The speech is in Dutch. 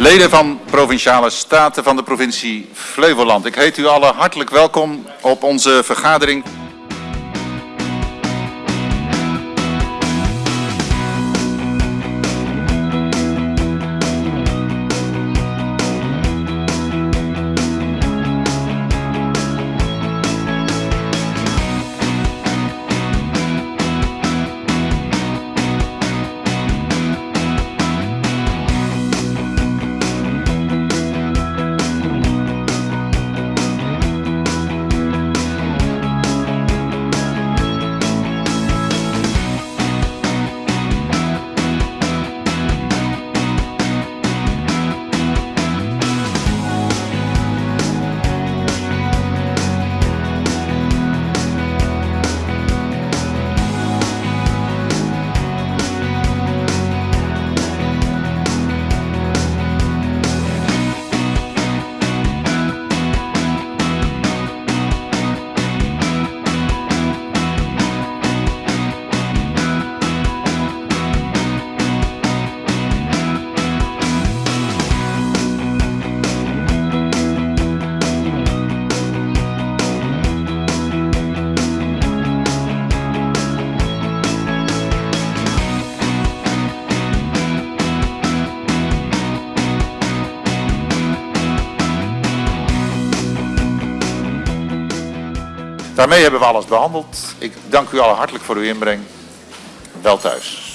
Leden van Provinciale Staten van de provincie Flevoland. Ik heet u allen hartelijk welkom op onze vergadering. Daarmee hebben we alles behandeld. Ik dank u allen hartelijk voor uw inbreng. Wel thuis.